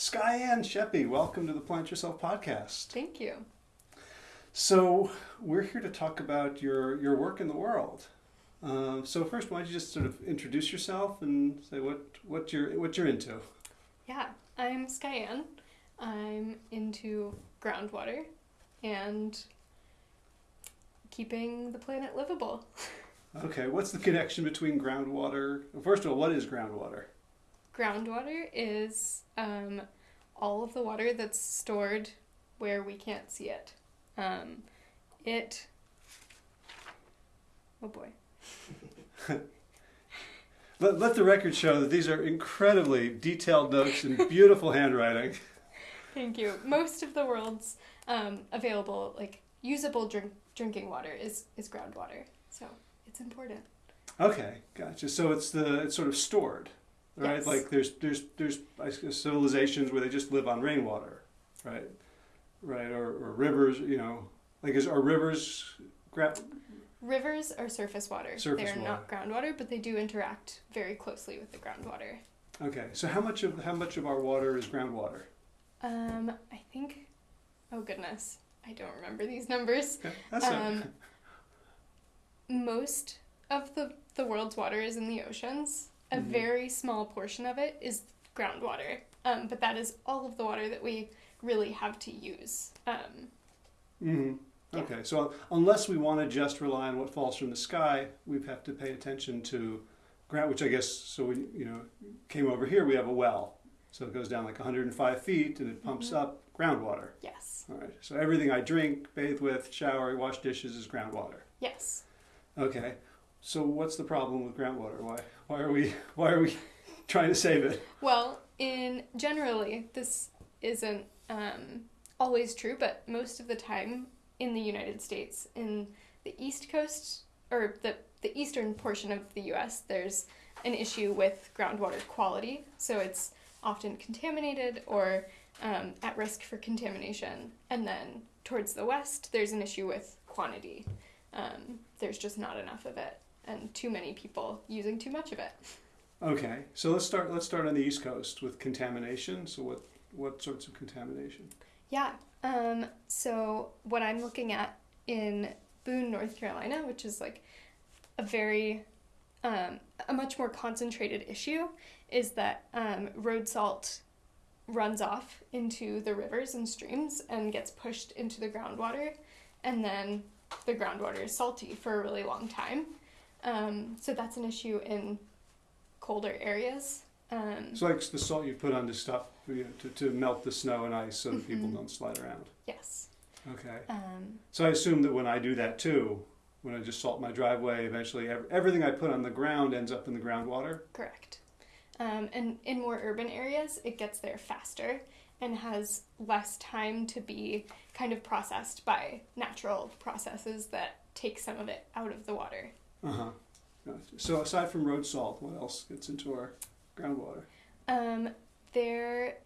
Skyanne Sheppy, welcome to the Plant Yourself podcast. Thank you. So, we're here to talk about your, your work in the world. Uh, so, first, why don't you just sort of introduce yourself and say what, what, you're, what you're into? Yeah, I'm Skyanne. I'm into groundwater and keeping the planet livable. Okay, what's the connection between groundwater? First of all, what is groundwater? Groundwater is um, all of the water that's stored where we can't see it. Um, it. Oh boy. Let, let the record show that these are incredibly detailed notes and beautiful handwriting. Thank you. Most of the world's um, available, like usable drink, drinking water is, is groundwater. So it's important. Okay, gotcha. So it's the it's sort of stored, right? Yes. Like there's there's there's civilizations where they just live on rainwater, right? Right, or, or rivers. You know, like is are rivers gra- Rivers are surface water. Surface They're not groundwater, but they do interact very closely with the groundwater. Okay, so how much of how much of our water is groundwater? Um, I think. Oh goodness, I don't remember these numbers. Okay, that's. Um, most of the the world's water is in the oceans. A Mhm. very small portion of it is groundwater. Um, but that is all of the water that we really have to use. Um, hmm Yeah. Okay, so unless we want to just rely on what falls from the sky, we have to pay attention to ground, which I guess, so we, you know, came over here, we have a well. So it goes down like 105 feet and it pumps Mhm. up groundwater. yes. All right, so everything I drink, bathe with, shower, wash dishes is groundwater. Yes. Okay, so what's the problem with groundwater? Why, why are we, why are we trying to save it? Well, in generally, this isn't um, always true, but most of the time in the United States, in the East Coast or the the eastern portion of the U.S., there's an issue with groundwater quality. So it's often contaminated or um, at risk for contamination. And then towards the west, there's an issue with quantity. Um, there's just not enough of it, and too many people using too much of it. Okay, so let's start, let's start on the East Coast with contamination. So what, what sorts of contamination? Yeah. Um, so what I'm looking at in Boone, North Carolina, which is like a very um, a much more concentrated issue, is that um, road salt runs off into the rivers and streams and gets pushed into the groundwater, and then the groundwater is salty for a really long time. Um, so that's an issue in colder areas. Um, It's like the salt you put on the stuff you know, to, to melt the snow and ice so that people Mhm. don't slide around. yes. Okay. Um, So I assume that when I do that too, when I just salt my driveway, eventually ev- everything I put on the ground ends up in the groundwater. Correct. Um, and in more urban areas, it gets there faster and has less time to be kind of processed by natural processes that take some of it out of the water. Uh huh. So aside from road salt, what else gets into our groundwater? Um, there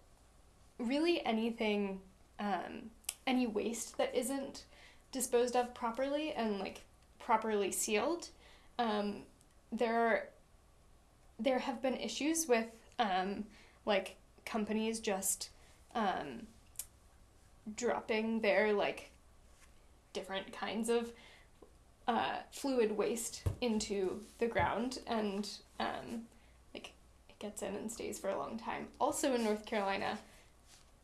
really anything, um, any waste that isn't disposed of properly and like properly sealed. Um, there are, there have been issues with um, like companies just um, dropping their like different kinds of uh, fluid waste into the ground and um, like it gets in and stays for a long time. Also in North Carolina,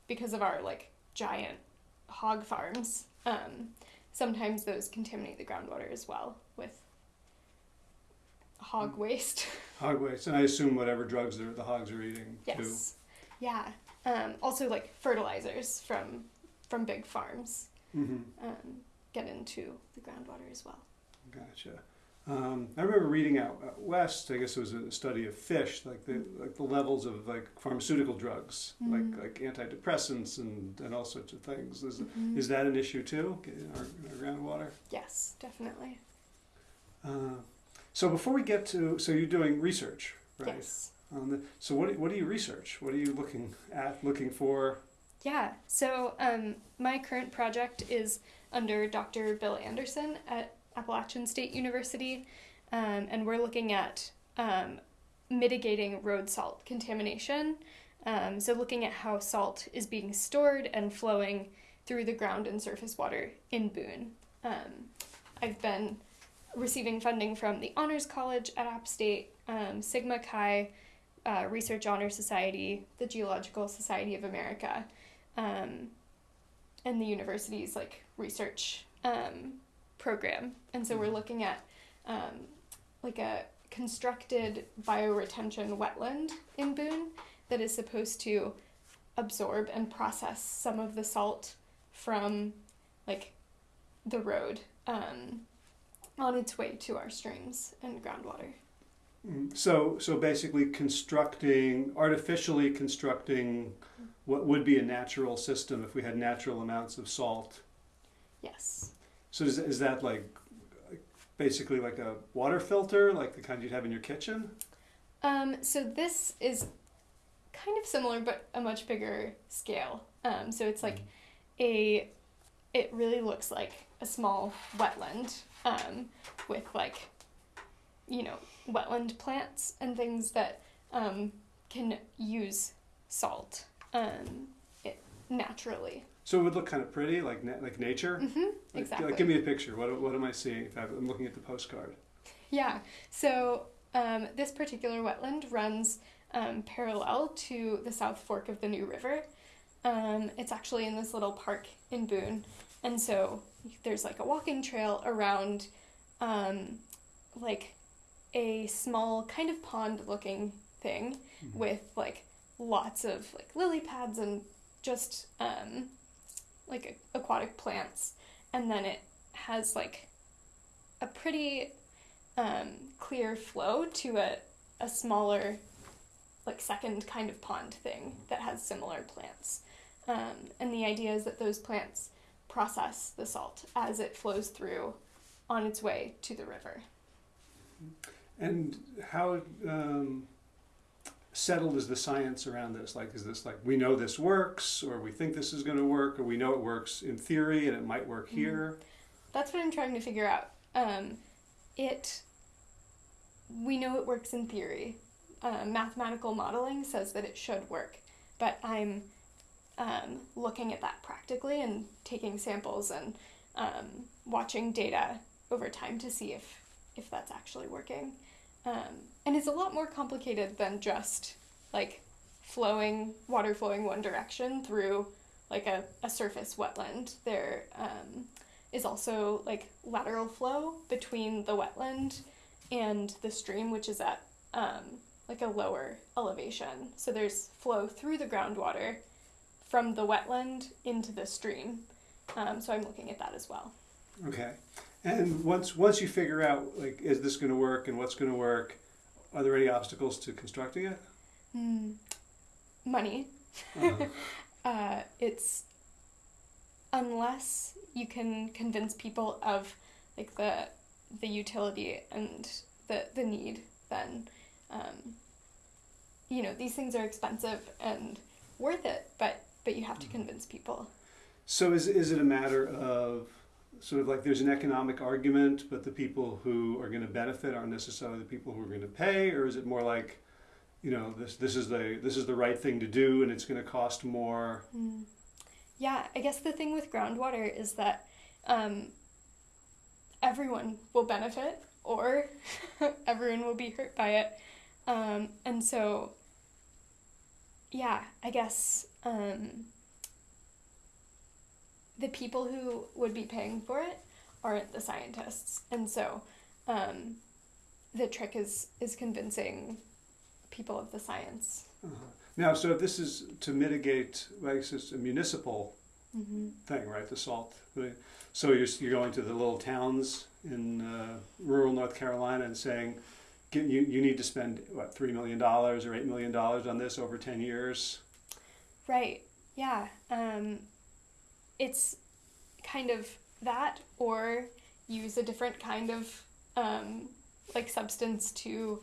because of our like giant hog farms, um, sometimes those contaminate the groundwater as well with hog waste. Hog waste, and I assume whatever drugs the, the hogs are eating too. yes. Yeah. Um, also like fertilizers from from big farms Mm-hmm. um, get into the groundwater as well. Gotcha. Um, I remember reading out, out west. I guess it was a study of fish, like the like the levels of like pharmaceutical drugs, Mm. like like antidepressants and, and all sorts of things. Is Mhm. is that an issue too in our, our groundwater? Yes, definitely. Uh, so before we get to, so you're doing research, right? Yes. On the, so what do, what do you research? What are you looking at? Looking for? Yeah, so um, my current project is under Dr. Bill Anderson at Appalachian State University, um, and we're looking at um, mitigating road salt contamination Um, so, looking at how salt is being stored and flowing through the ground and surface water in Boone. Um, I've been receiving funding from the Honors College at App State, um, Sigma Xi uh, Research Honor Society, the Geological Society of America, um, and the university's like research program. And so we're looking at um, like a constructed bioretention wetland in Boone that is supposed to absorb and process some of the salt from like the road um, on its way to our streams and groundwater. Mm, So, so basically constructing, artificially constructing what would be a natural system if we had natural amounts of salt. Yes. So is, is that like basically like a water filter, like the kind you'd have in your kitchen? Um, so this is kind of similar, but a much bigger scale. Um, so it's like a, it really looks like a small wetland um, with like, you know, wetland plants and things that um, can use salt um, it, naturally. So it would look kind of pretty, like na- like nature. hmm Like, exactly. Like, give me a picture. What, what am I seeing? If I'm looking at the postcard. Yeah. So um, this particular wetland runs um, parallel to the South Fork of the New River. Um, it's actually in this little park in Boone, and so there's like a walking trail around, um, like, a small kind of pond-looking thing with like lots of like lily pads and just um, like aquatic plants, and then it has like a pretty um, clear flow to a, a smaller, like second kind of pond thing that has similar plants. Um, and the idea is that those plants process the salt as it flows through on its way to the river. And how um, settled is the science around this? Like, is this like we know this works, or we think this is going to work, or we know it works in theory and it might work Mhm. here? That's what I'm trying to figure out. Um, it, we know it works in theory. Uh, mathematical modeling says that it should work, but I'm um, looking at that practically and taking samples and um, watching data over time to see if if that's actually working. Um, and it's a lot more complicated than just like flowing water flowing one direction through like a, a surface wetland. There um, is also like lateral flow between the wetland and the stream, which is at um, like a lower elevation. So there's flow through the groundwater from the wetland into the stream. Um, so I'm looking at that as well. Okay. And once once you figure out like is this going to work and what's going to work, are there any obstacles to constructing it? Hmm. Money. Uh, Uh, it's unless you can convince people of like the the utility and the the need, then um, you know these things are expensive and worth it, but but you have to convince people. so is is it a matter of sort of like there's an economic argument, but the people who are going to benefit aren't necessarily the people who are going to pay, or is it more like, you know, this this is the this is the right thing to do and it's going to cost more? Mm. Yeah, I guess the thing with groundwater is that um, everyone will benefit or everyone will be hurt by it. Um, and so, yeah, I guess um, the people who would be paying for it aren't the scientists. And so um, the trick is, is convincing people of the science. Uh-huh. Now, so this is to mitigate, like it's a municipal Mm-hmm. thing, right? The salt. So you're, you're going to the little towns in uh, rural North Carolina and saying, "Get- you, you need to spend, what, $3 million or $8 million on this over 10 years? Right. Yeah. Um, it's kind of that, or use a different kind of um, like substance to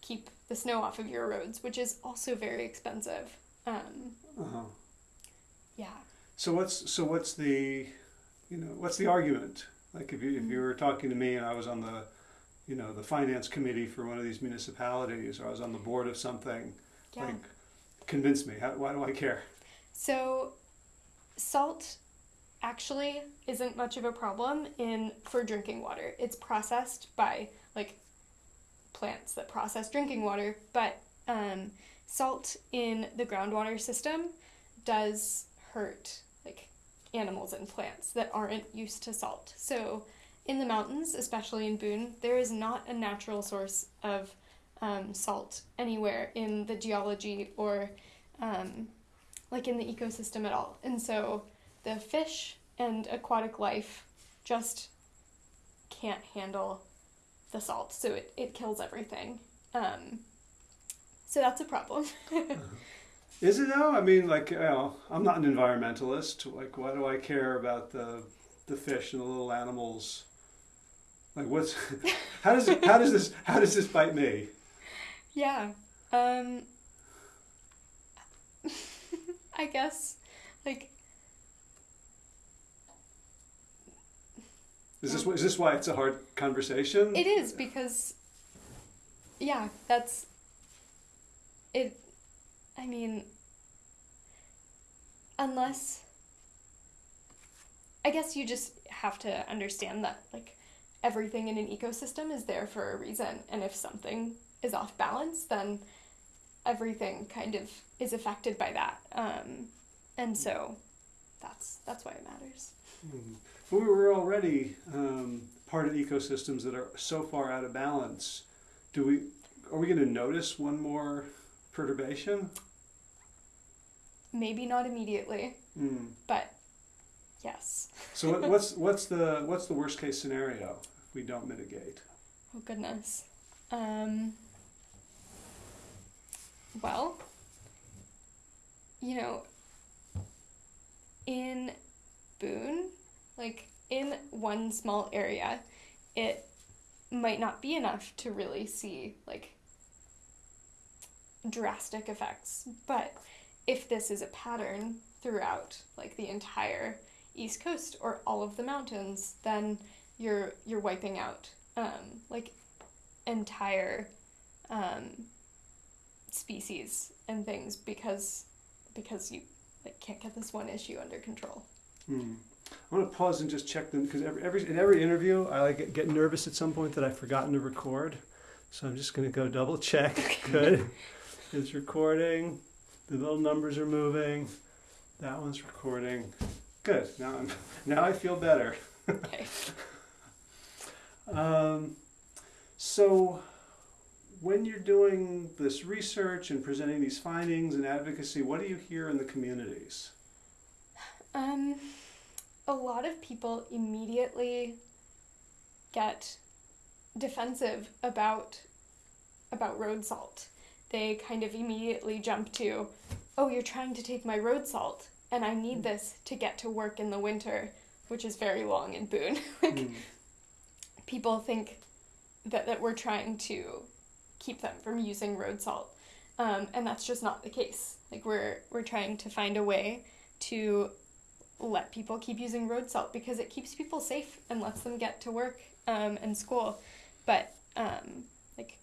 keep the snow off of your roads, which is also very expensive. Um, Uh-huh. yeah. So what's so what's the, you know, what's the argument? Like if you if you were talking to me and I was on the, you know, the finance committee for one of these municipalities, or I was on the board of something, Yeah. like, convince me. How, why do I care? So, salt actually isn't much of a problem in for drinking water. It's processed by like plants that process drinking water, but um, salt in the groundwater system does hurt like animals and plants that aren't used to salt. So, in the mountains, especially in Boone, there is not a natural source of um, salt anywhere in the geology or um, like in the ecosystem at all. And so the fish and aquatic life just can't handle the salt, so it, it kills everything. Um, so that's a problem. Is it though? I mean, like, you know, I'm not an environmentalist. Like, why do I care about the the fish and the little animals? Like, what's how does it, how does this how does this bite me? yeah. Um, I guess, like, Is this is this why it's a hard conversation? it is because, yeah, that's it. I mean, unless. I guess you just have to understand that, like, everything in an ecosystem is there for a reason, and if something is off balance, then everything kind of is affected by that. Um, and so that's that's why it matters. But we were already um, part of ecosystems that are so far out of balance. Do we are we going to notice one more perturbation? Maybe not immediately, Hmm. but yes. So what, what's what's the what's the worst case scenario if we don't mitigate? Oh goodness. Um, well, you know, in Boone, like in one small area, it might not be enough to really see like drastic effects. But if this is a pattern throughout like the entire east coast or all of the mountains, then you're you're wiping out um, like entire um, species and things because because you like can't get this one issue under control. Hmm. I want to pause and just check them because every, every in every interview I like get, get nervous at some point that I've forgotten to record, so I'm just going to go double check. Good, it's recording. The little numbers are moving. That one's recording. Good. Now I'm now I feel better. Okay. Um, so, when you're doing this research and presenting these findings and advocacy, what do you hear in the communities? Um, a lot of people immediately get defensive about about road salt. They kind of immediately jump to, "Oh, you're trying to take my road salt, and I need this to get to work in the winter, which is very long in Boone." like Hmm. people think that, that we're trying to keep them from using road salt. Um, and that's just not the case. Like we're we're trying to find a way to let people keep using road salt because it keeps people safe and lets them get to work um, and school. But um, like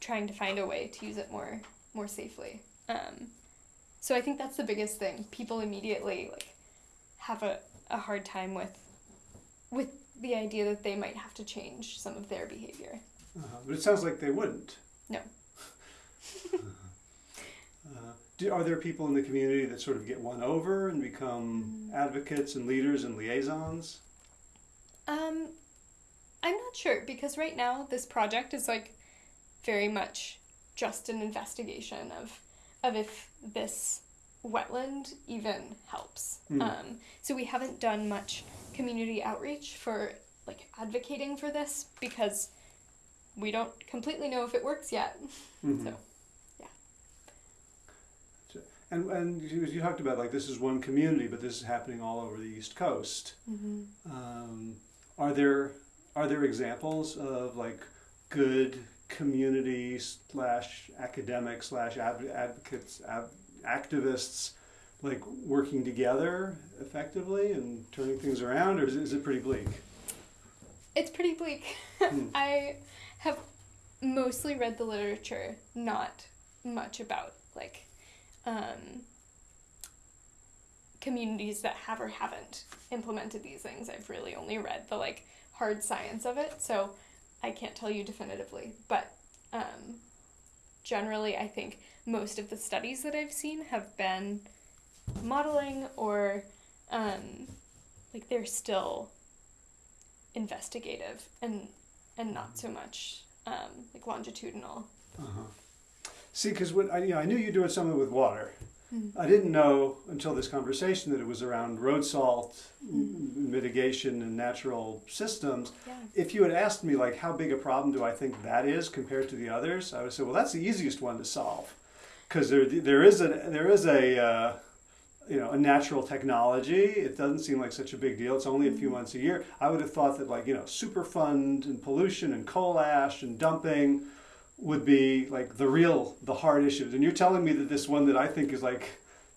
trying to find a way to use it more more safely. Um, so I think that's the biggest thing. People immediately like have a, a hard time with with the idea that they might have to change some of their behavior. Uh-huh. But it sounds like they wouldn't. No. uh, do, are there people in the community that sort of get won over and become Mm. advocates and leaders and liaisons? Um, I'm not sure because right now this project is like very much just an investigation of of if this wetland even helps. Hmm. Um, so we haven't done much community outreach for like advocating for this because we don't completely know if it works yet. Mhm. So, yeah. So- And, and you, you talked about like this is one community, but this is happening all over the East Coast. Mm-hmm. Um, are there are there examples of like good community slash academic slash advocates av- activists like working together effectively and turning things around, or is it, is it pretty bleak? It's pretty bleak. Hmm. I have mostly read the literature, not much about like um, communities that have or haven't implemented these things. I've really only read the like hard science of it, so I can't tell you definitively. But um, generally, I think most of the studies that I've seen have been modeling or um, like they're still investigative and and not so much um, like longitudinal. Uh-huh. See, because when I, you know, I knew you were doing something with water. Mm. I didn't know until this conversation that it was around road salt Mm. m- mitigation and natural systems. Yeah. If you had asked me like how big a problem do I think that is compared to the others, I would say, well, that's the easiest one to solve, because there there is a there is a uh, you know a natural technology. It doesn't seem like such a big deal. It's only a few Mhm. months a year. I would have thought that like you know Superfund and pollution and coal ash and dumping would be like the real the hard issues. And you're telling me that this one that I think is like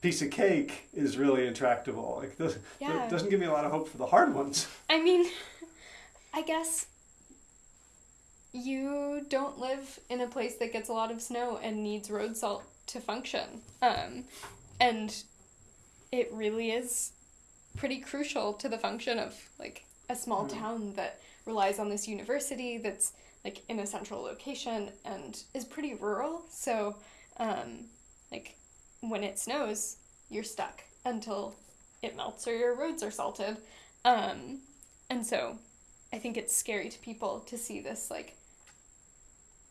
piece of cake is really intractable. Like this, Yeah. doesn't give me a lot of hope for the hard ones. I mean, I guess you don't live in a place that gets a lot of snow and needs road salt to function. Um, and it really is pretty crucial to the function of like a small Mm. town that relies on this university that's like in a central location and is pretty rural. So, um, like when it snows, you're stuck until it melts or your roads are salted. Um, and so I think it's scary to people to see this like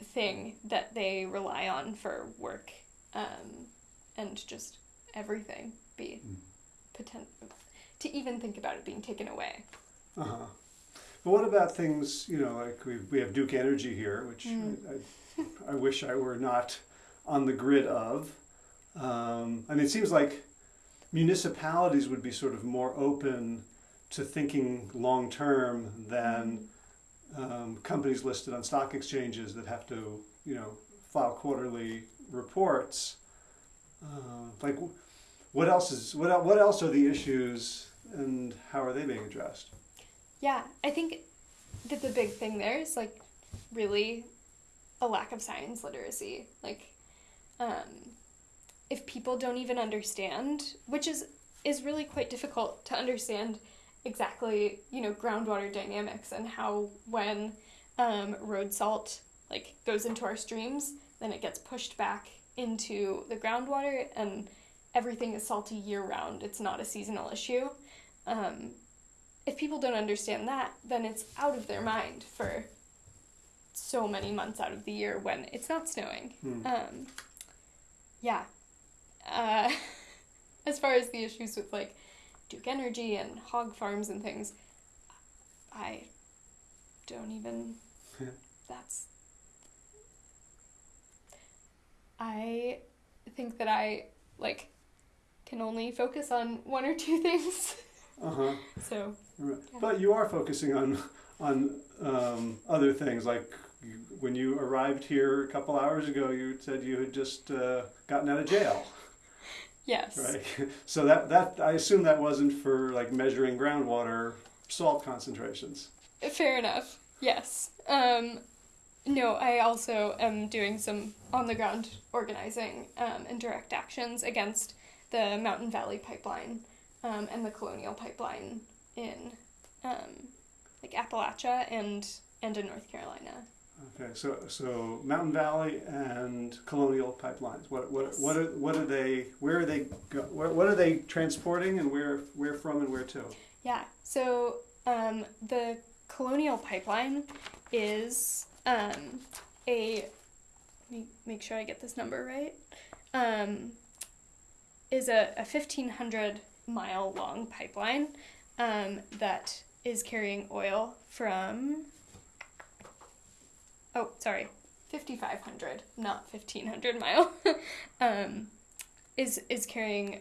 thing that they rely on for work um, and just everything be Mm. potent to even think about it being taken away. Uh huh. But what about things, you know, like we, we have Duke Energy here, which Mm. I, I, I wish I were not on the grid of. Um, I mean, it seems like municipalities would be sort of more open to thinking long term than um, companies listed on stock exchanges that have to, you know, file quarterly reports. Uh, like, what else is what what else are the issues, and how are they being addressed? Yeah, I think that the big thing there is like really a lack of science literacy. Like, um, if people don't even understand, which is is really quite difficult to understand exactly, you know, groundwater dynamics and how when um, road salt like goes into our streams, then it gets pushed back into the groundwater and everything is salty year round. It's not a seasonal issue. Um, if people don't understand that, then it's out of their mind for so many months out of the year when it's not snowing. Hmm. Um, yeah. Uh, as far as the issues with like Duke Energy and hog farms and things, I don't even. That's. I think that I like can only focus on one or two things. Uh huh. So Right. Yeah. But you are focusing on on um, other things, like you, when you arrived here a couple hours ago, you said you had just uh, gotten out of jail, yes. right? So that that I assume that wasn't for like measuring groundwater salt concentrations. Fair enough. Yes. Um, no, I also am doing some on the ground organizing um, and direct actions against the Mountain Valley Pipeline um, and the Colonial Pipeline in um, like Appalachia and and in North Carolina. Okay, so so Mountain Valley and Colonial pipelines. What what Yes. what are what are they? Where are they? Go, what, what are they transporting, and where where from and where to? Yeah. So um, the Colonial Pipeline is um, a. Let me make sure I get this number right. Um, is a, a 1,500 mile long pipeline um, that is carrying oil from. Oh, sorry. 5,500, not 1,500 mile. um, is, is carrying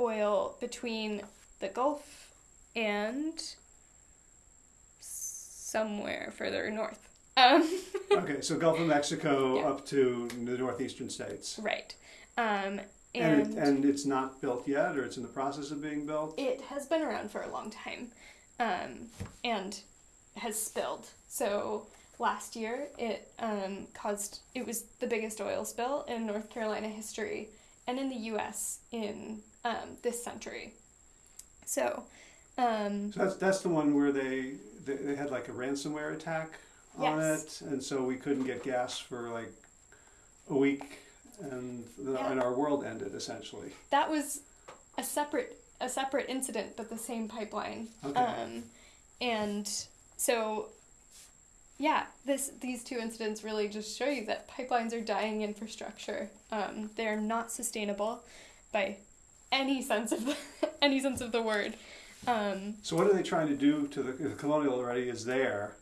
oil between the Gulf and somewhere further north. Um, Okay, so Gulf of Mexico Yeah. up to the northeastern states. right. Um, And, and it, and it's not built yet, or it's in the process of being built. it has been around for a long time um, and has spilled. So last year it um, caused, it was the biggest oil spill in North Carolina history and in the U.S. in um, this century. So, um, So that's that's the one where they they, they had like a ransomware attack on Yes. it, and so we couldn't get gas for like a week, and the, Yeah. and our world ended essentially. that was a separate a separate incident, but the same pipeline. Okay. Um, and so, yeah, this these two incidents really just show you that pipelines are dying infrastructure. Um, they're not sustainable by any sense of the, any sense of the word. Um, So what are they trying to do to the, the colonial already is there?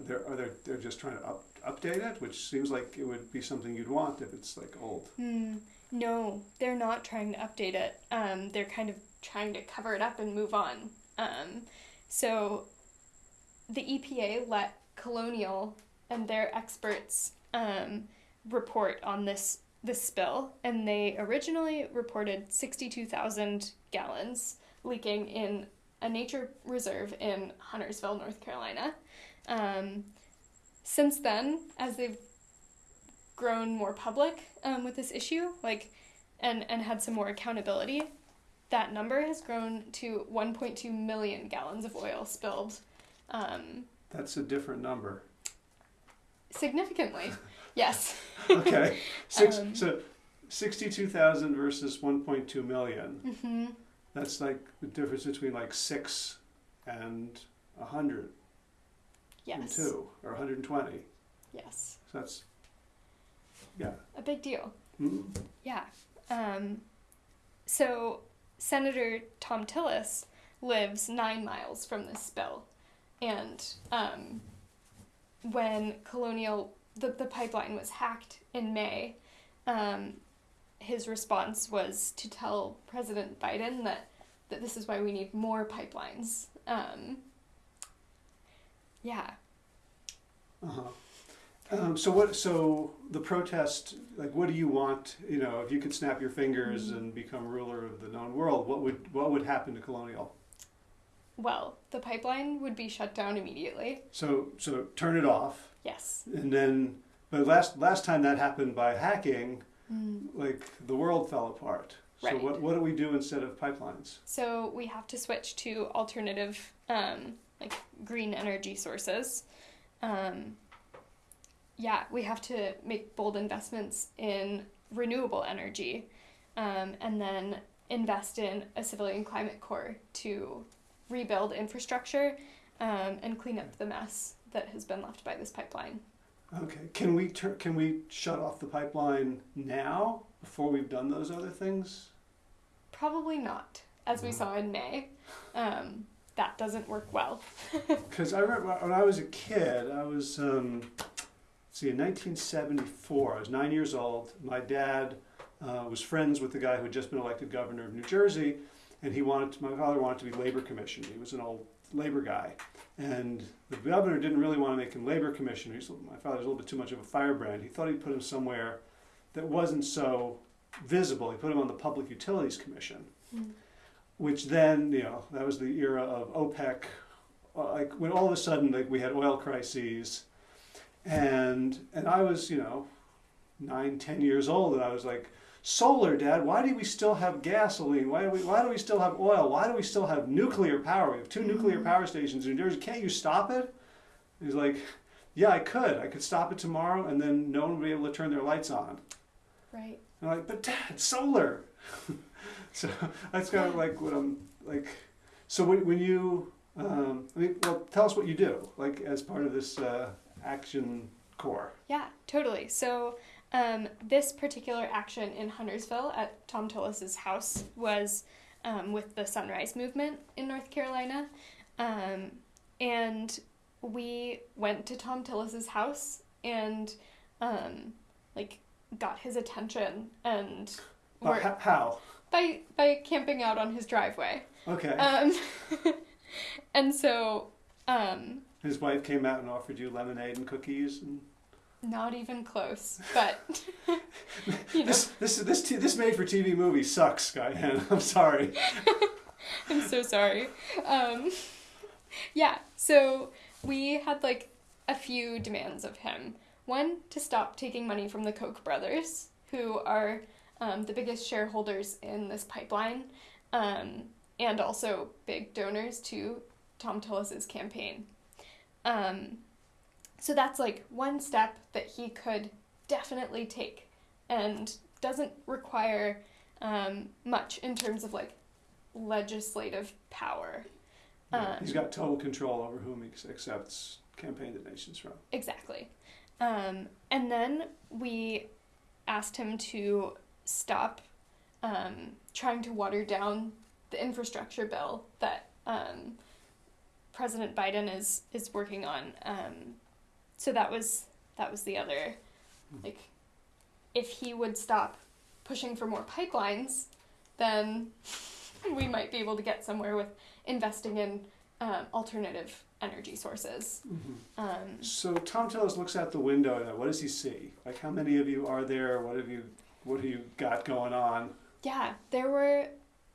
They're, are they, they're just trying to up, update it, which seems like it would be something you'd want if it's like old. hmm, no, they're not trying to update it. Um, they're kind of trying to cover it up and move on. Um, so the EPA let Colonial and their experts um, report on this this spill, and they originally reported sixty two thousand gallons leaking in a nature reserve in Huntersville, North Carolina. Um, since then, as they've grown more public um, with this issue, like, and and had some more accountability, that number has grown to 1.2 million gallons of oil spilled, um, That's a different number. significantly. yes. Okay, six, Um, so sixty-two thousand versus one point two million. hmm That's like the difference between like six and a hundred and Yes. two, or hundred and twenty. Yes. So that's, yeah. A big deal. Mm. Yeah. Um, so Senator Thom Tillis lives nine miles from this spill, and um, when Colonial the, the pipeline was hacked in May, um, his response was to tell President Biden that that this is why we need more pipelines. Um, yeah. Uh-huh. Um, so what? So the protest, like, what do you want? You know, if you could snap your fingers Mhm. and become ruler of the known world, what would what would happen to colonial? Well, the pipeline would be shut down immediately. So so turn it off, Yes. and then. But last last time that happened by hacking, like the world fell apart. So Right. what what do we do instead of pipelines? So we have to switch to alternative, um, like green energy sources. Um, yeah, we have to make bold investments in renewable energy, um, and then invest in a civilian climate corps to rebuild infrastructure um, and clean up the mess that has been left by this pipeline. Okay. Can we tur- can we shut off the pipeline now before we've done those other things? Probably not, as we Mhm. saw in May. Um, that doesn't work well. Because I remember when I was a kid, I was, um, see, in 1974, I was nine years old. My dad uh, was friends with the guy who had just been elected governor of New Jersey, and he wanted, to, my father wanted to be labor commissioner. He was an old labor guy. And the governor didn't really want to make him labor commissioner. He's, my father was a little bit too much of a firebrand. He thought he'd put him somewhere that wasn't so visible. He put him on the Public Utilities Commission which then you know that was the era of OPEC, uh, like when all of a sudden like we had oil crises, and and I was you know nine ten years old and I was like solar dad why do we still have gasoline? Why do we why do we still have oil? Why do we still have nuclear power? We have two nuclear power stations in New Jersey. Can't you stop it? He's like yeah I could. I could stop it tomorrow and then no one would be able to turn their lights on. Right. and I'm like, but dad, solar. so that's kind of like what I'm like. So when, when you, um, I mean, well, tell us what you do, like as part of this uh, action core. Yeah, totally. So, um, this particular action in Huntersville at Thom Tillis's house was um, with the Sunrise Movement in North Carolina. Um, and we went to Thom Tillis's house and, um, like, got his attention and Uh, how? By, by camping out on his driveway. Okay. Um, and so, um, His wife came out and offered you lemonade and cookies. And not even close, but, you know. this this this t- this made for TV movie sucks, Diane. I'm sorry. I'm so sorry. Um, yeah, so we had like a few demands of him. One, to stop taking money from the Koch brothers, who are um, the biggest shareholders in this pipeline, um, and also big donors to Thom Tillis's campaign. Um, so that's like one step that he could definitely take and doesn't require um, much in terms of like legislative power. Yeah, Um, He's got total control over whom he accepts campaign donations from. Exactly. Um, and then we asked him to stop um, trying to water down the infrastructure bill that um, President Biden is is working on. Um, so that was that was the other like if he would stop pushing for more pipelines, then we might be able to get somewhere with investing in um, alternative energy sources. Um, So Thom Tillis looks out the window and what does he see? Like how many of you are there? What have you what do you got going on? Yeah, there were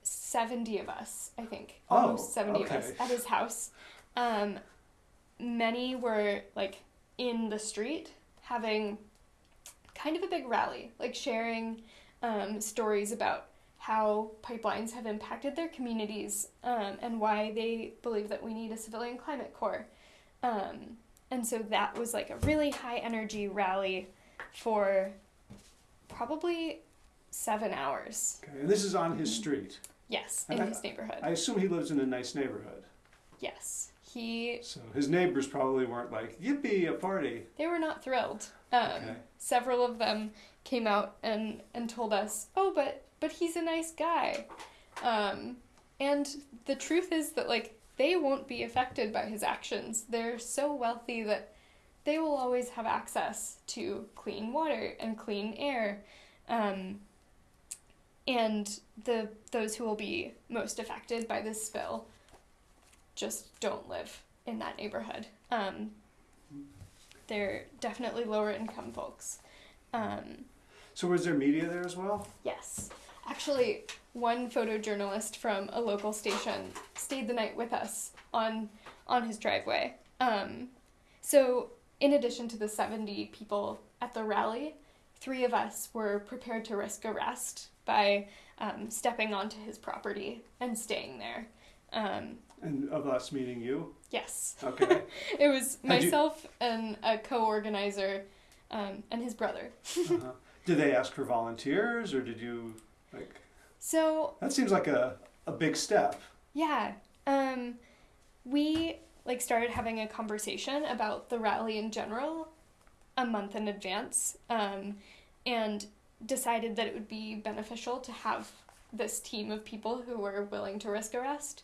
70 of us, I think. Oh, Almost 70 of us at his house. Um, many were like in the street having kind of a big rally, like sharing um, stories about how pipelines have impacted their communities um, and why they believe that we need a civilian climate corps. Um, and so that was like a really high energy rally for probably seven hours. Okay, and this is on his street. Yes, in I- his neighborhood. I assume he lives in a nice neighborhood. yes, he. So his neighbors probably weren't like, yippee, a party. They were not thrilled. Um, Okay. Several of them came out and and told us, "Oh, but but he's a nice guy," um, and the truth is that like they won't be affected by his actions. They're so wealthy that they will always have access to clean water and clean air. Um, and the those who will be most affected by this spill just don't live in that neighborhood. Um, they're definitely lower income folks. Um, So was there media there as well? yes, actually, one photojournalist from a local station stayed the night with us on on his driveway. Um, so, in addition to the seventy people at the rally, three of us were prepared to risk arrest by um, stepping onto his property and staying there. Um, And of us meeting you? yes. Okay. It was Had you- myself and a co-organizer um, and his brother. uh-huh. Did they ask for volunteers or did you like So that seems like a, a big step. yeah, um, we like started having a conversation about the rally in general a month in advance, um, and decided that it would be beneficial to have this team of people who were willing to risk arrest.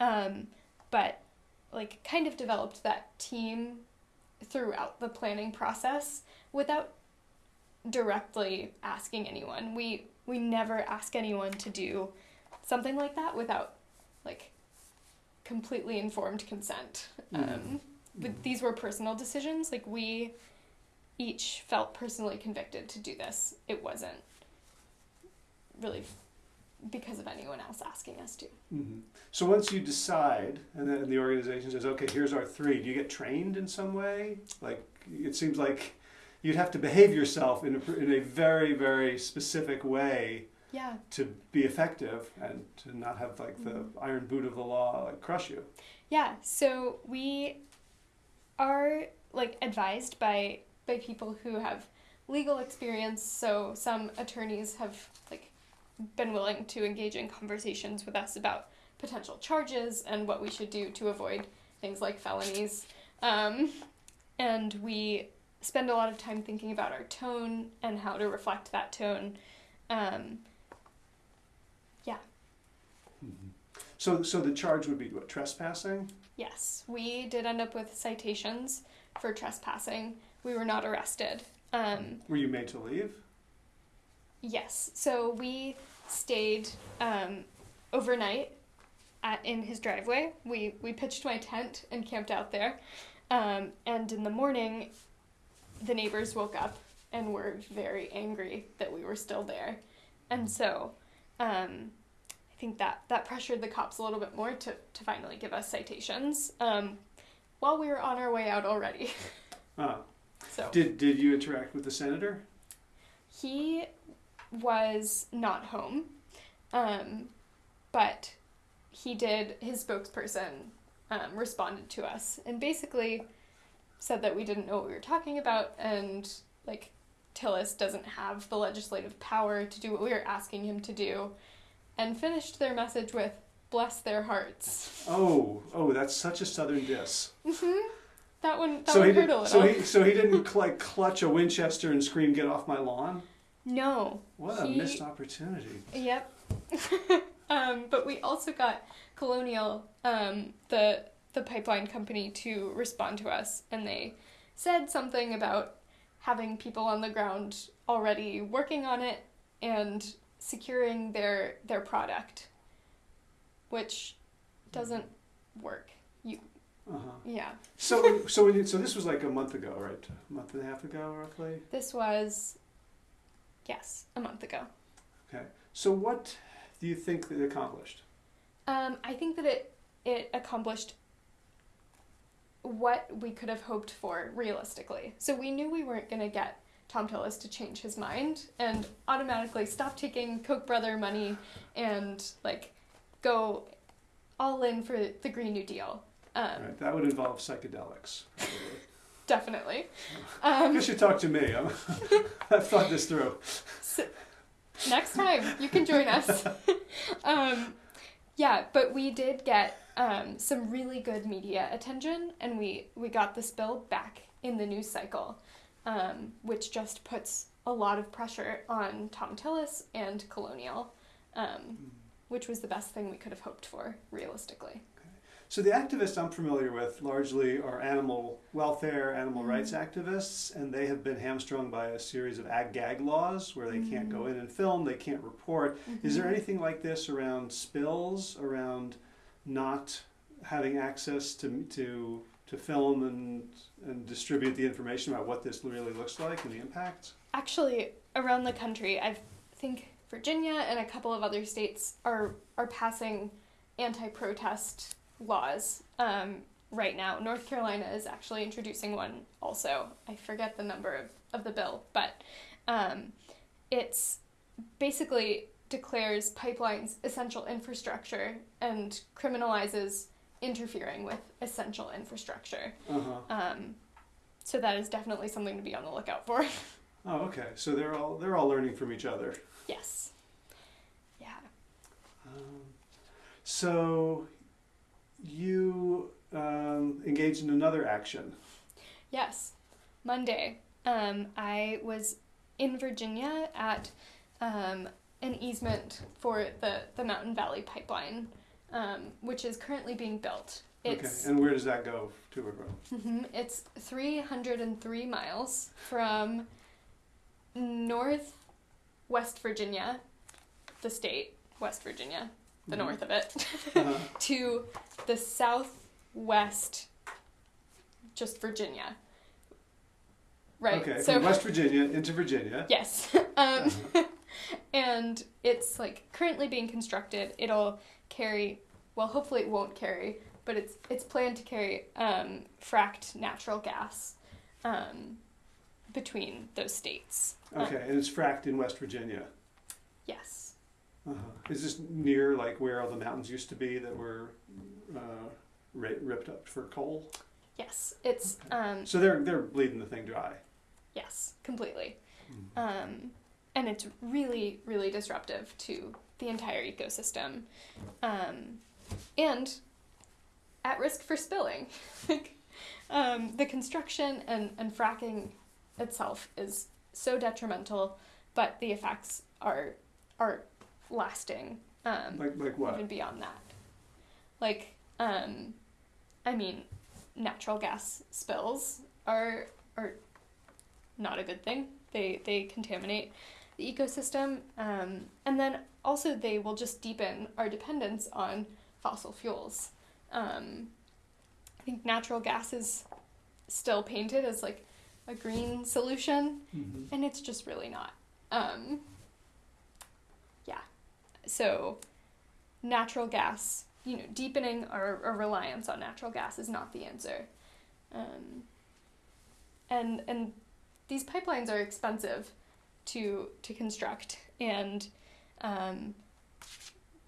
Um, but like kind of developed that team throughout the planning process without directly asking anyone. We we never ask anyone to do something like that without like completely informed consent. Um, but these were personal decisions. Like we each felt personally convicted to do this. It wasn't really because of anyone else asking us to. hmm So once you decide, and then the organization says, "Okay, here's our three, do you get trained in some way? Like it seems like you'd have to behave yourself in a, in a very very specific way Yeah. to be effective and to not have like the iron boot of the law like crush you. Yeah, so we are like advised by by people who have legal experience. So some attorneys have like been willing to engage in conversations with us about potential charges and what we should do to avoid things like felonies. Um, and we spend a lot of time thinking about our tone and how to reflect that tone. Um, So so the charge would be what trespassing. Yes, we did end up with citations for trespassing. We were not arrested. Um, Were you made to leave? yes, so we stayed um, overnight at, in his driveway. We we pitched my tent and camped out there. Um, and in the morning, the neighbors woke up and were very angry that we were still there. And so um, I think that, that pressured the cops a little bit more to, to finally give us citations um, while we were on our way out already. Ah. So Did did you interact with the senator? he was not home, um, but he did. His spokesperson um, responded to us and basically said that we didn't know what we were talking about and like Tillis doesn't have the legislative power to do what we were asking him to do, and finished their message with "Bless their hearts." Oh, oh, that's such a southern diss. hmm That one. That so one he hurt did, a little. so he so he didn't like clutch a Winchester and scream, "Get off my lawn!" no. What a He- missed opportunity. Yep. um, but we also got Colonial, um, the the pipeline company, to respond to us, and they said something about having people on the ground already working on it and securing their their product, which doesn't work. You Uh-huh. yeah. So so you, so this was like a month ago, right? A month and a half ago, roughly. This was yes a month ago. Okay. So what do you think that it accomplished? Um, I think that it it accomplished what we could have hoped for realistically. So we knew we weren't going to get Thom Tillis to change his mind and automatically stop taking Koch brother money and like go all in for the Green New Deal. Um, Right. That would involve psychedelics. Definitely. you Um, should talk to me. I'm, I've thought this through. so, next time you can join us. um, yeah, but we did get um, some really good media attention, and we we got this bill back in the news cycle, um, which just puts a lot of pressure on Thom Tillis and Colonial, um, which was the best thing we could have hoped for, realistically. So the activists I'm familiar with largely are animal welfare, animal Mhm. rights activists, and they have been hamstrung by a series of ag-gag laws where they can't go Mhm. in and film, they can't report. Is there Mhm. anything like this around spills, around not having access to to to film and and distribute the information about what this really looks like and the impact? Actually, around the country, I think Virginia and a couple of other states are are passing anti-protest laws um, right now. North Carolina is actually introducing one also. I forget the number of, of the bill, but um, it's basically declares pipelines essential infrastructure and criminalizes interfering with essential infrastructure. Uh-huh. Um, so that is definitely something to be on the lookout for. Oh, okay. So they're all they're all learning from each other. yes. Yeah. Um, so you um, engaged in another action. Yes. Monday, um, I was in Virginia at um, an easement for the, the Mountain Valley Pipeline, um, which is currently being built. It's okay. And where does that go to or from? Mhm. It's 303 miles from north West Virginia, the state, West Virginia, the Mhm. north of it, Uh-huh. to the southwest, just Virginia. Right. Okay, so from West Virginia into Virginia. yes. um, and it's like currently being constructed. It'll carry, well, hopefully it won't carry, but it's it's planned to carry um, fracked natural gas um, between those states. Uh, Okay, and it's fracked in West Virginia. yes. Uh-huh. Is this near like where all the mountains used to be that were uh, ri- ripped up for coal? Yes. It's um, So they're they're bleeding the thing dry. yes, completely. Mm-hmm. Um, and it's really, really disruptive to the entire ecosystem. Um, and at risk for spilling. like, um, the construction and, and fracking itself is so detrimental, but the effects are are lasting um, Like like what? even beyond that. Like, um, I mean, natural gas spills are are not a good thing. They they contaminate the ecosystem, um, and then also they will just deepen our dependence on fossil fuels. Um, I think natural gas is still painted as like a green solution, Mhm. and it's just really not. Um, yeah. So, natural gas, you know, deepening our, our reliance on natural gas is not the answer. Um, and and these pipelines are expensive, to to construct and um,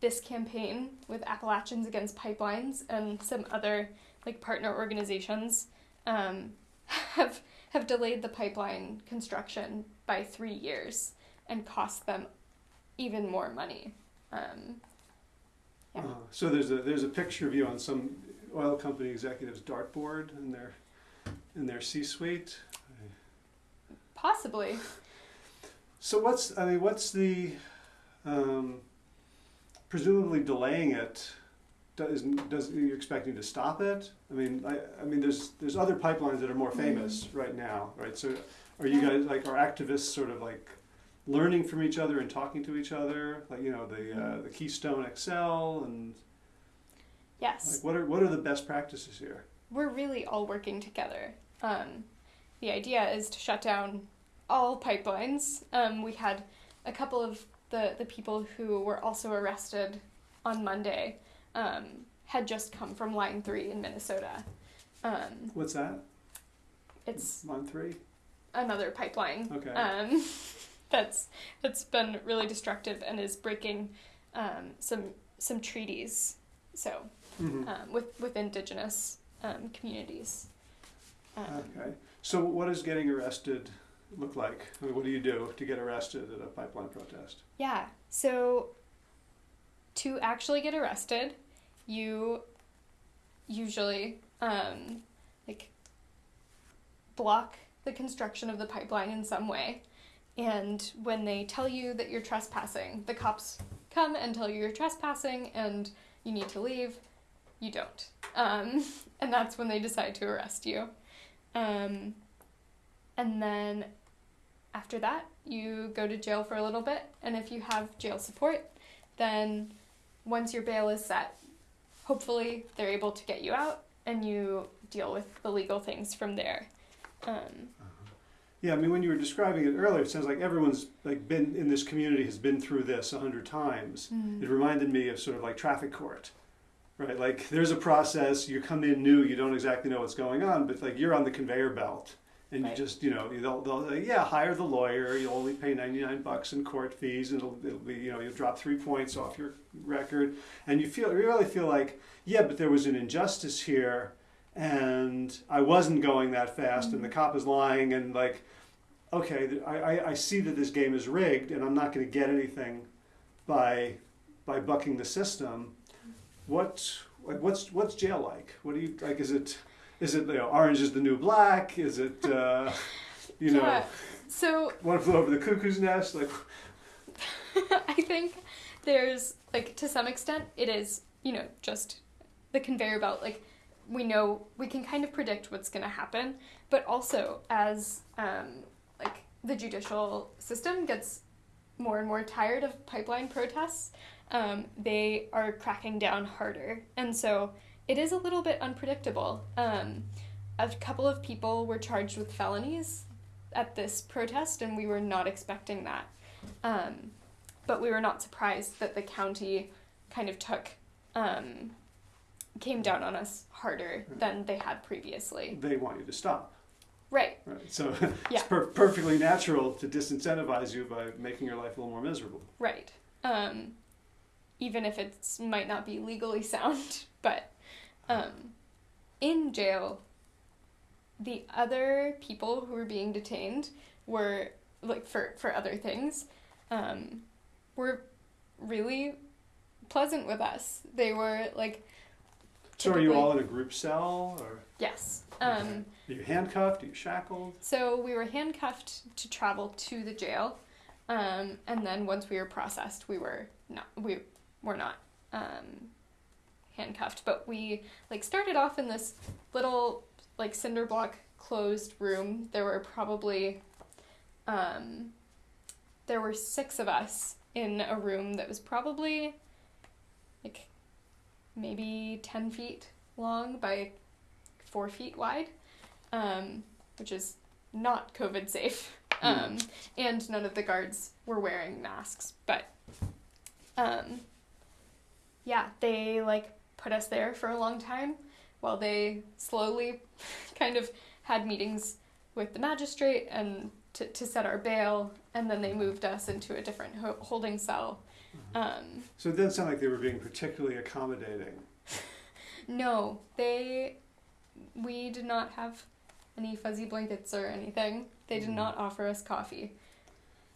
this campaign with Appalachians Against Pipelines and some other like partner organizations um, have have delayed the pipeline construction by three years and cost them even more money. Um, yeah. Uh, so there's a there's a picture of you on some oil company executive's dartboard in their in their C-suite. Possibly. So what's I mean what's the um, presumably delaying it does does you're expecting to stop it? I mean I, I mean there's there's other pipelines that are more famous right now, right? So are you guys like are activists sort of like learning from each other and talking to each other? Like you know the uh, the Keystone XL and Yes. like what are what are the best practices here? we're really all working together. Um, the idea is to shut down all pipelines. Um, we had a couple of the, the people who were also arrested on Monday um, had just come from Line 3 in Minnesota. Um, What's that? it's Line three. another pipeline Okay. um, that's that's been really destructive and is breaking um, some some treaties. So Mhm. um, with with indigenous um, communities. Okay. So what is getting arrested look like? I mean, what do you do to get arrested at a pipeline protest? Yeah. So to actually get arrested, you usually um, like block the construction of the pipeline in some way. And when they tell you that you're trespassing, the cops come and tell you you're trespassing and you need to leave. You don't. Um, and that's when they decide to arrest you. Um, and then after that, you go to jail for a little bit, and if you have jail support, then once your bail is set, hopefully they're able to get you out and you deal with the legal things from there. Um, Yeah, I mean, when you were describing it earlier, it sounds like everyone's like been in this community has been through this a hundred times. It reminded me of sort of like traffic court, right? Like there's a process. You come in new, you don't exactly know what's going on, but like you're on the conveyor belt, and Right. you just you know they'll they'll say, yeah hire the lawyer. You'll only pay ninety nine bucks in court fees, and it'll, it'll be you know you'll drop three points off your record, and you feel you really feel like yeah, but there was an injustice here, and I wasn't going that fast, and the mm-hmm. cop is lying, and like okay, I, I, I see that this game is rigged, and I'm not going to get anything by by bucking the system. What like what's what's jail like? What do you like? Is it is it you know, orange is the new black? Is it uh, you know Yeah. So one flew over the cuckoo's nest? Like I think there's like to some extent it is you know just the conveyor belt like we know we can kind of predict what's going to happen but also as um, like the judicial system gets more and more tired of pipeline protests um, they are cracking down harder and so it is a little bit unpredictable um, a couple of people were charged with felonies at this protest and we were not expecting that um, but we were not surprised that the county kind of took um, came down on us harder than they had previously. they want you to stop, Right. right? So Yeah. it's per- perfectly natural to disincentivize you by making your life a little more miserable. Right. Um, even if it might not be legally sound, but um, in jail, the other people who were being detained were like for for other things, um, were really pleasant with us. They were like So are you all in a group cell, or yes. Um, are you handcuffed? Are you shackled? So we were handcuffed to travel to the jail, um, and then once we were processed, we were not we were not um, handcuffed, but we like started off in this little like cinder block closed room. There were probably um, there were six of us in a room that was probably like maybe ten feet long by four feet wide um, which is not COVID safe. Um, and none of the guards were wearing masks. But um, yeah, they like put us there for a long time while they slowly kind of had meetings with the magistrate and to, to set our bail, and then they moved us into a different ho- holding cell. Um, So it doesn't sound like they were being particularly accommodating. no, they, we did not have any fuzzy blankets or anything. They did Mhm. not offer us coffee.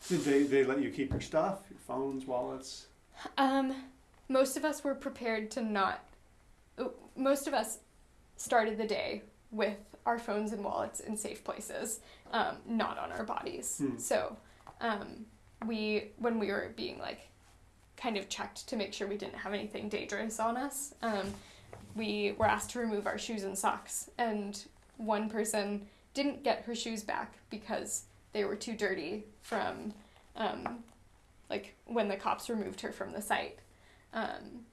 Did they, they let you keep your stuff, your phones, wallets? Um, most of us were prepared to not. Most of us started the day with our phones and wallets in safe places, um, not on our bodies. Hmm. So, um, we when we were being like, kind of checked to make sure we didn't have anything dangerous on us. Um, we were asked to remove our shoes and socks, and one person didn't get her shoes back because they were too dirty from um, like when the cops removed her from the site. Um,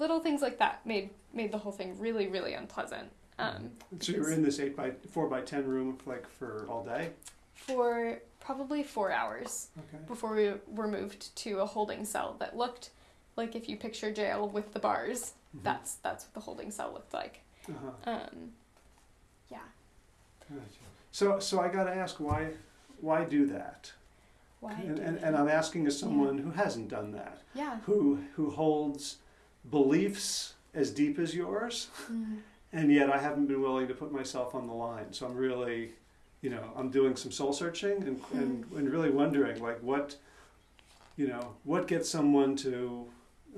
little things like that made made the whole thing really really unpleasant. Um, So you were in this eight by four by ten room like for all day. for probably four hours Okay. before we were moved to a holding cell that looked like if you picture jail with the bars, Mhm. that's that's what the holding cell looked like. Uh-huh. Um, yeah. Gotcha. So so I got to ask why why do that? Why? And, and, and I'm asking as someone who hasn't done that, yeah. who who holds beliefs as deep as yours, Mm. and yet I haven't been willing to put myself on the line. So I'm really, you know, I'm doing some soul searching and, and, and really wondering like what, you know, what gets someone to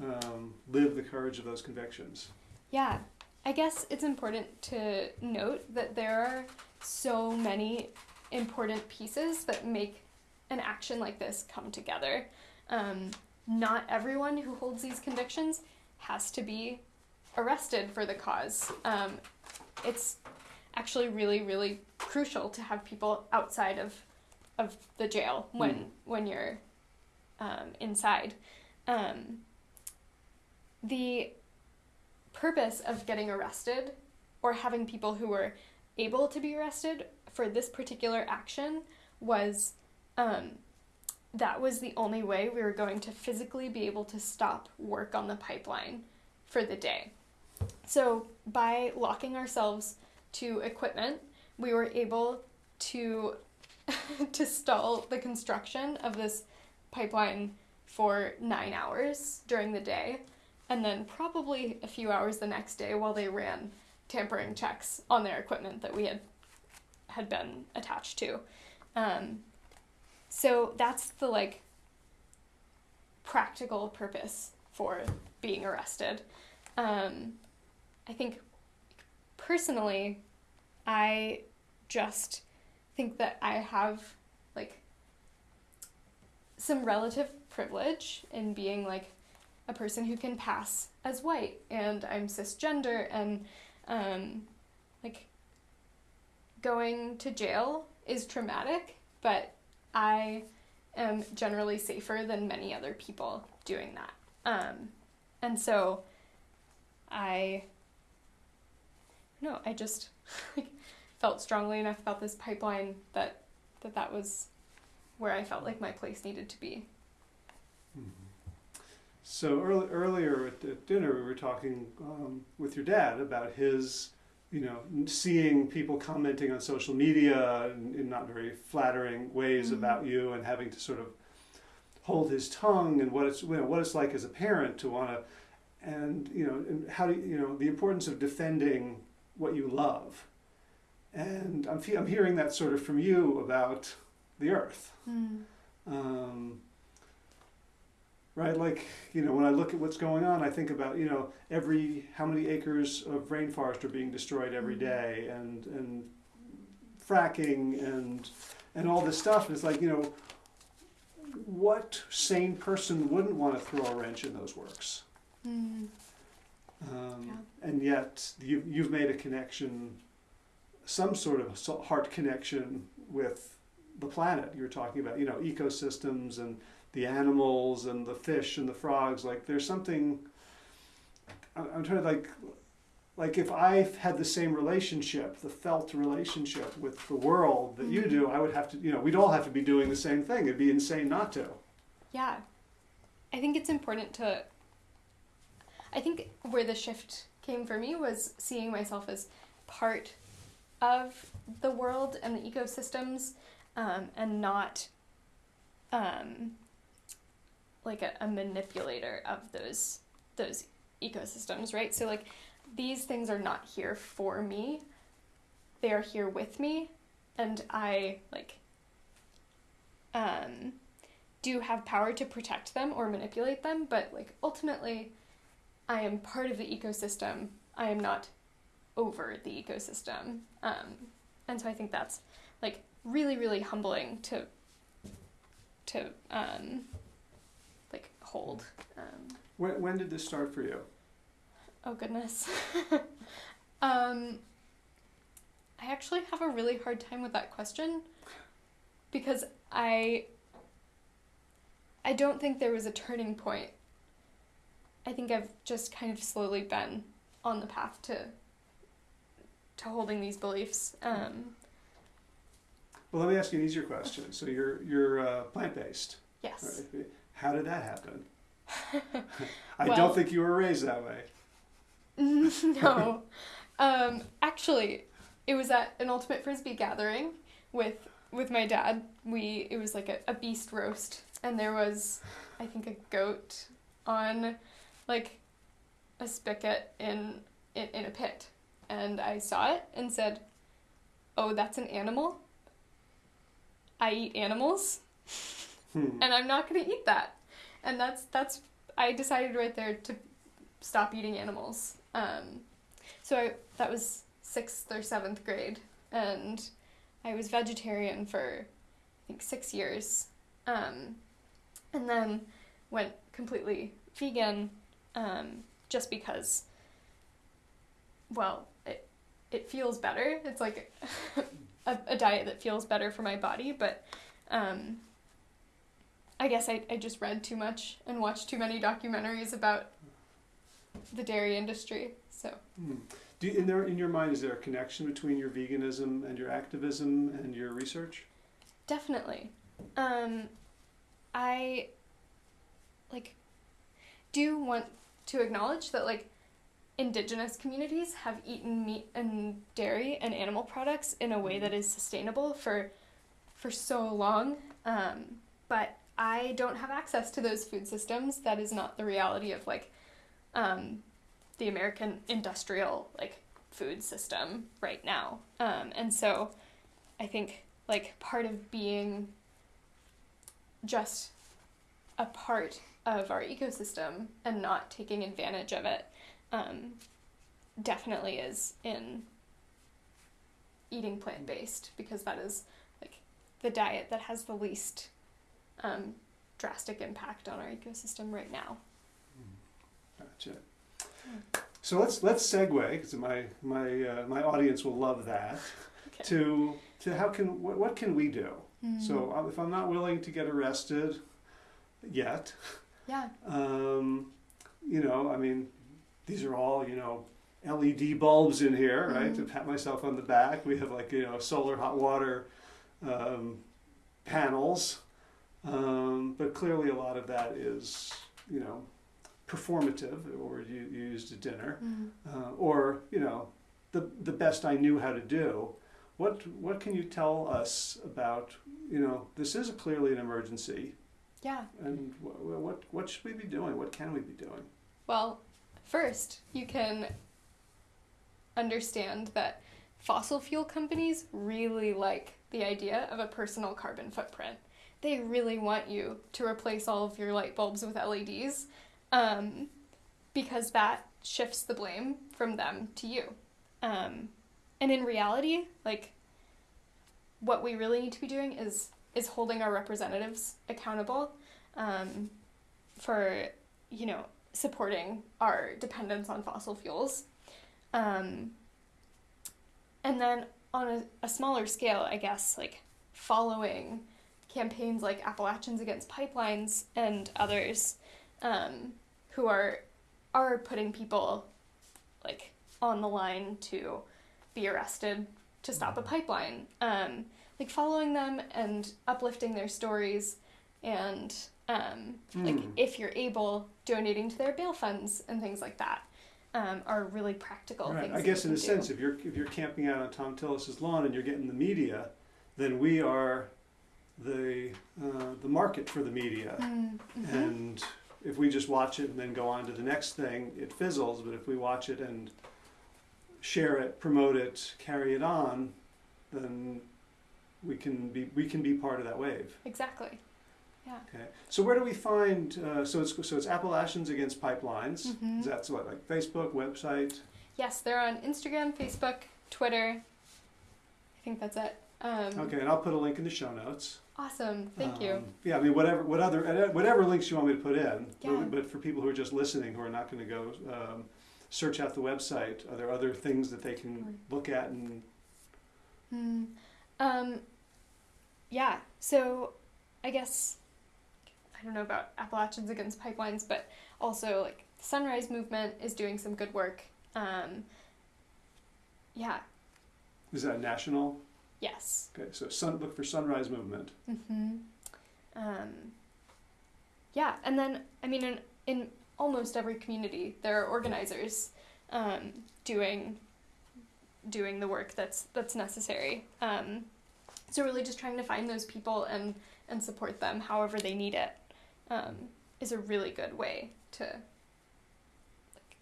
um, live the courage of those convictions. Yeah, I guess it's important to note that there are so many important pieces that make an action like this come together. Um, not everyone who holds these convictions has to be arrested for the cause. Um, it's actually really, really crucial to have people outside of of the jail when Mm. when you're um, inside. Um, the purpose of getting arrested or having people who were able to be arrested for this particular action was um, that was the only way we were going to physically be able to stop work on the pipeline for the day. So, by locking ourselves to equipment, we were able to to stall the construction of this pipeline for 9 hours during the day and then probably a few hours the next day while they ran tampering checks on their equipment that we had had been attached to. Um, so that's the like practical purpose for being arrested. Um, I think personally, I just think that I have like some relative privilege in being like a person who can pass as white and I'm cisgender and um, like going to jail is traumatic, but I am generally safer than many other people doing that. Um, and so I no, I just like felt strongly enough about this pipeline that that that was where I felt like my place needed to be. So early, earlier at, at dinner, we were talking um, with your dad about his, you know, seeing people commenting on social media in, in not very flattering ways Mhm. about you, and having to sort of hold his tongue, and what it's you know, what it's like as a parent to want to, and you know, and how do you, you know the importance of defending what you love, and I'm I'm hearing that sort of from you about the earth. Um, right, like you know, when I look at what's going on, I think about you know every how many acres of rainforest are being destroyed every Mhm. and and fracking and and all this stuff. And it's like you know, what sane person wouldn't want to throw a wrench in those works? Mm. Um, Yeah. And yet you, you've made a connection, some sort of heart connection with the planet. You were talking about, you know, ecosystems and the animals and the fish and the frogs. Like there's something. I'm, trying to like, like if I had the same relationship, the felt relationship with the world that you do, I would have to, you know, we'd all have to be doing the same thing. It'd be insane not to. Yeah. I think it's important to. I think where the shift came for me was seeing myself as part of the world and the ecosystems um, and not um, like a, a manipulator of those those ecosystems, right? So like these things are not here for me. They are here with me and I like um do have power to protect them or manipulate them, but like ultimately I am part of the ecosystem. I am not over the ecosystem. Um, and so I think that's like really, really humbling to to um, hold. Um, When, when did this start for you? oh goodness. um, I actually have a really hard time with that question because I I don't think there was a turning point. I think I've just kind of slowly been on the path to to holding these beliefs. Um, Well, let me ask you an easier question. So you're you're uh, plant based. yes. Right? How did that happen? I Well- don't think you were raised that way. no. Um, actually, it was at an ultimate frisbee gathering with with my dad. We it was like a, a beast roast, and there was, I think, a goat on, like, a spigot in in, in a pit, and I saw it and said, "Oh, that's an animal. I eat animals." Hmm. and I'm not gonna eat that. And that's that's I decided right there to stop eating animals. Um, so I, that was sixth or seventh grade, and I was vegetarian for I think six years, um, and then went completely vegan, um, just because. Well, it it feels better. It's like a, a diet that feels better for my body, but. Um, I guess I, I just read too much and watched too many documentaries about the dairy industry. So Hmm. Do you, in there in your mind is there a connection between your veganism and your activism and your research? definitely, um, I like do want to acknowledge that like indigenous communities have eaten meat and dairy and animal products in a way that is sustainable for for so long. Um, but I don't have access to those food systems. That is not the reality of like um, the American industrial like food system right now. Um, and so I think like part of being just a part of our ecosystem and not taking advantage of it um, definitely is in eating plant based because that is like the diet that has the least um, drastic impact on our ecosystem right now. Gotcha. So let's let's segue because my my uh, my audience will love that. Okay. To to how can what, what can we do? Mm. So uh, if I'm not willing to get arrested yet, yeah, um, you know, I mean, these are all you know LED bulbs in here, right? Mhm. To pat myself on the back. We have like you know solar hot water um, panels, um, but clearly a lot of that is you know performative, or you, you used at dinner, Mm. uh, or you know the the best I knew how to do. What what can you tell us about you know this is clearly an emergency, yeah. and wh- wh- what what should we be doing? What can we be doing? Well, first, you can understand that fossil fuel companies really like the idea of a personal carbon footprint. They really want you to replace all of your light bulbs with LEDs um, because that shifts the blame from them to you. Um, and in reality, like, what we really need to be doing is is holding our representatives accountable um, for you know supporting our dependence on fossil fuels. Um, and then on a, a smaller scale, I guess, like following campaigns like Appalachians Against Pipelines and others um, who are are putting people like on the line to be arrested to stop a pipeline. Um, like following them and uplifting their stories and um, like Hmm. if you're able donating to their bail funds and things like that um, are really practical Right. things I guess in a can sense, if you're if you're camping out on Thom Tillis's lawn and you're getting the media, then we are the uh, the market for the media. Mm, mhm. And if we just watch it and then go on to the next thing, it fizzles. But if we watch it and share it, promote it, carry it on, then we can be we can be part of that wave. Exactly. Yeah. Okay. So where do we find? Uh, so it's so it's Appalachians Against Pipelines. Mhm. That's what like Facebook website. Yes, they're on Instagram, Facebook, Twitter. I think that's it. Um, Okay, and I'll put a link in the show notes. Awesome. Thank you. Um, Yeah, I mean whatever what other whatever links you want me to put in. Yeah. But, for people who are just listening, who are not going to go um, search out the website, are there other things that they can look at and Hmm. Um, yeah. So, I guess I don't know about Appalachians Against Pipelines, but also like the Sunrise Movement is doing some good work. Um, yeah. is that national? Yes. Okay, so sun, look for Sunrise Movement. Mm-hmm. Um, yeah, and then I mean, in in almost every community, there are organizers um, doing doing the work that's that's necessary. Um, so really, just trying to find those people and and support them however they need it um, is a really good way to like,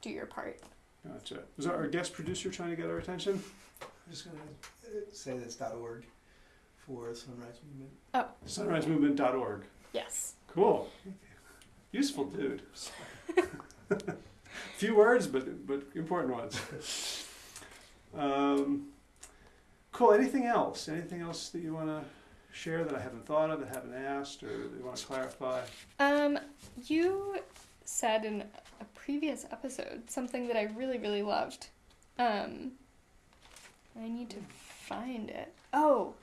do your part. Gotcha. Was our guest producer trying to get our attention? I'm just gonna uh, say this .org for Sunrise Movement. Oh, Sunrisemovement.org. Yes. Cool. Useful dude. Few words, but but important ones. Um, cool. Anything else? Anything else that you want to share that I haven't thought of, that I haven't asked, or that you want to clarify? Um, you said in a previous episode something that I really, really loved. Um, I need to find it. Oh,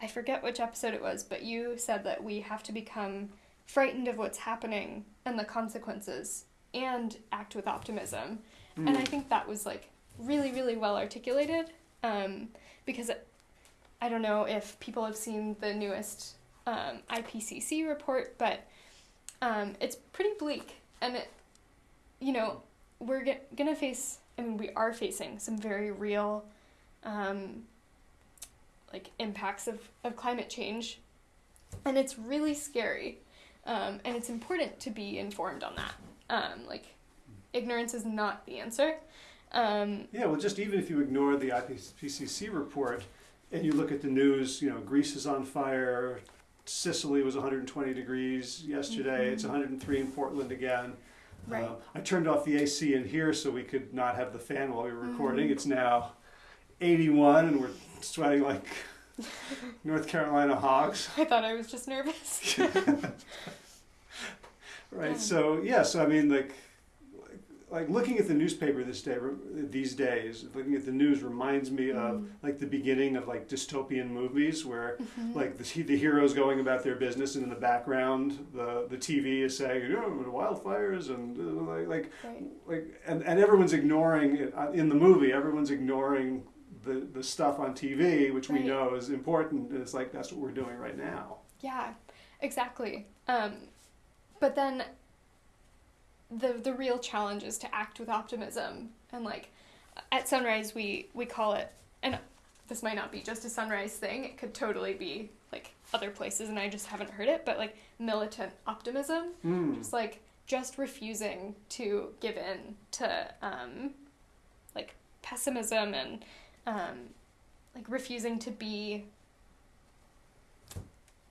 I forget which episode it was, but you said that we have to become frightened of what's happening and the consequences and act with optimism. And I Hmm. think that was like really, really well articulated. Um, because it, I don't know if people have seen the newest um, IPCC report, but um, it's pretty bleak. And it, you know, we're g- gonna face. I mean, we are facing some very real, um, like impacts of of climate change, and it's really scary. Um, and it's important to be informed on that. Um, like, ignorance is not the answer. Um, Yeah, well, just even if you ignore the IPCC report and you look at the news, you know, Greece is on fire, Sicily was 120 degrees yesterday, it's Mhm. 103 in Portland again. Right. Uh, I turned off the AC in here so we could not have the fan while we were recording. Mhm. It's now 81 and we're sweating like North Carolina hogs. I thought I was just nervous. Right. Yeah. So yeah. So I mean, like, like, looking at the newspaper this day, these days, looking at the news reminds me of Mm. like the beginning of like dystopian movies where Mhm. like the the heroes going about their business, and in the background, the the TV is saying, "Oh, wildfires," and uh, like like right. like, and and everyone's ignoring it uh, in the movie. Everyone's ignoring the the stuff on TV, which we know is important. And it's like that's what we're doing right now. Yeah, exactly. Um, but then the the real challenge is to act with optimism and like at Sunrise we we call it and this might not be just a Sunrise thing. It could totally be like other places and I just haven't heard it, but like militant optimism. Mm. It's like just refusing to give in to um, like pessimism and um, like refusing to be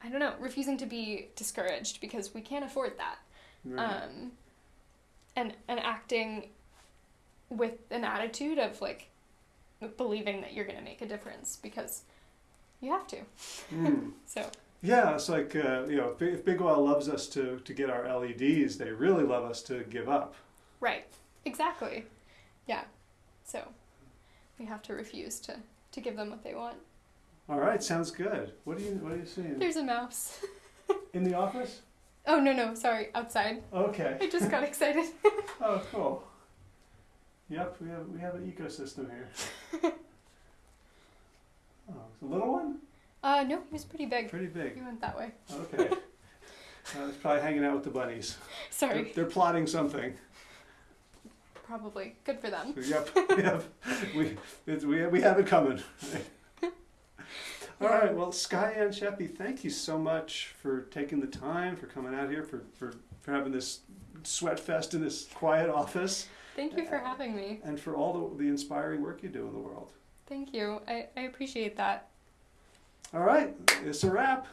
I don't know, refusing to be discouraged because we can't afford that. Right. Um, and and acting with an attitude of like believing that you're gonna make a difference because you have to. Mm. So Yeah, it's like uh, you know, if, if Big Oil loves us to to get our LEDs, they really love us to give up. right, exactly, yeah. So we have to refuse to to give them what they want. All right, sounds good. What are you What are you seeing There's a mouse. in the office? Oh no no sorry outside. Okay. I just got excited. Oh, cool. Yep, we have we have an ecosystem here. Oh, it's a little one? Uh no, he was pretty big. Pretty big. He went that way. Okay. uh, it's probably hanging out with the bunnies. They're, Sorry, they're plotting something. Probably good for them. Yep, yep. We, it's, we, we have it coming. All right. Well, Sky and Sheppy, thank you so much for taking the time, for coming out here, for, for, for having this sweat fest in this quiet office, Thank you for having me. and for all the, the inspiring work you do in the world. Thank you. I, I appreciate that. All right. It's a wrap.